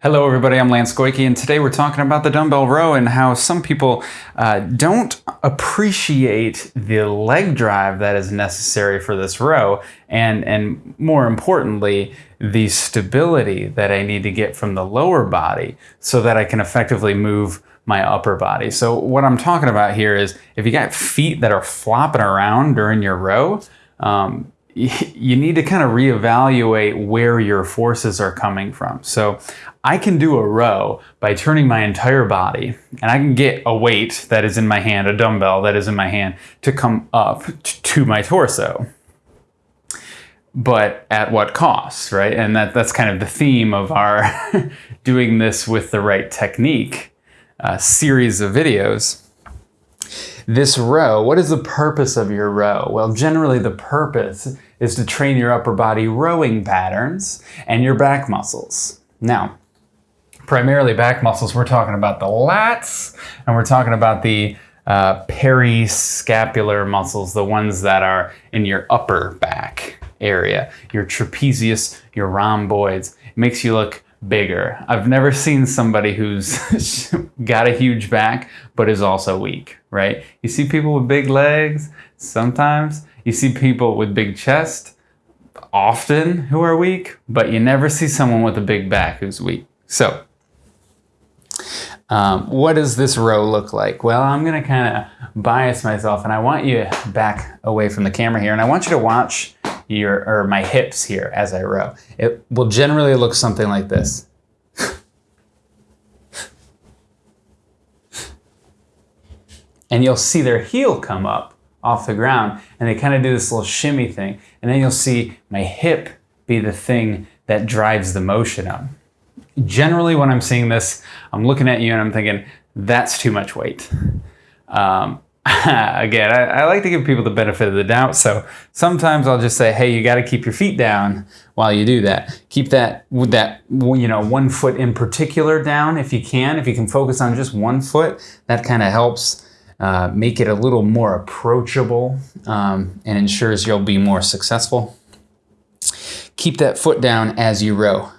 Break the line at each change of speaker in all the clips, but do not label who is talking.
Hello everybody, I'm Lance Goyke and today we're talking about the dumbbell row and how some people uh, don't appreciate the leg drive that is necessary for this row and, and more importantly, the stability that I need to get from the lower body so that I can effectively move my upper body. So what I'm talking about here is if you got feet that are flopping around during your row, um, you need to kind of reevaluate where your forces are coming from. So I can do a row by turning my entire body and I can get a weight that is in my hand, a dumbbell that is in my hand to come up to my torso. But at what cost, right? And that, that's kind of the theme of our doing this with the right technique uh, series of videos. This row, what is the purpose of your row? Well, generally the purpose is to train your upper body rowing patterns and your back muscles. Now, primarily back muscles, we're talking about the lats and we're talking about the uh, periscapular muscles, the ones that are in your upper back area, your trapezius, your rhomboids. It makes you look bigger. I've never seen somebody who's got a huge back but is also weak, right? You see people with big legs sometimes. You see people with big chest often who are weak, but you never see someone with a big back who's weak. So um, what does this row look like? Well, I'm gonna kind of bias myself and I want you back away from the camera here and I want you to watch your or my hips here as I row. It will generally look something like this. and you'll see their heel come up off the ground and they kind of do this little shimmy thing. And then you'll see my hip be the thing that drives the motion up. Generally when I'm seeing this, I'm looking at you and I'm thinking, that's too much weight. Um, again, I, I, like to give people the benefit of the doubt. So sometimes I'll just say, hey, you got to keep your feet down while you do that. Keep that that, you know, one foot in particular down if you can. If you can focus on just one foot, that kind of helps uh, make it a little more approachable um, and ensures you'll be more successful. Keep that foot down as you row.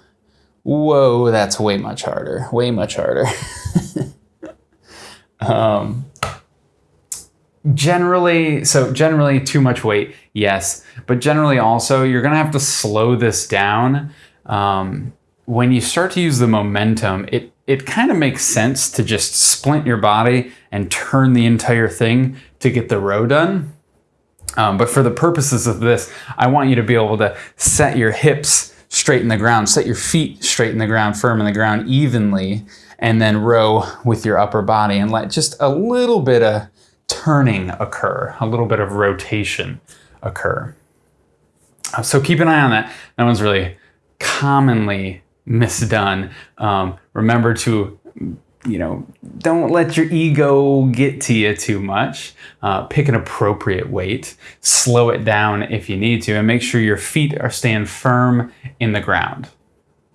Whoa, that's way much harder, way much harder. um, generally, so generally too much weight, yes. But generally also, you're gonna have to slow this down. Um, when you start to use the momentum, it, it kind of makes sense to just splint your body and turn the entire thing to get the row done. Um, but for the purposes of this, I want you to be able to set your hips straight in the ground, set your feet straight in the ground, firm in the ground evenly, and then row with your upper body and let just a little bit of turning occur, a little bit of rotation occur. Uh, so keep an eye on that. That one's really commonly misdone. Um, remember to, you know, don't let your ego get to you too much. Uh, pick an appropriate weight, slow it down if you need to, and make sure your feet are staying firm in the ground.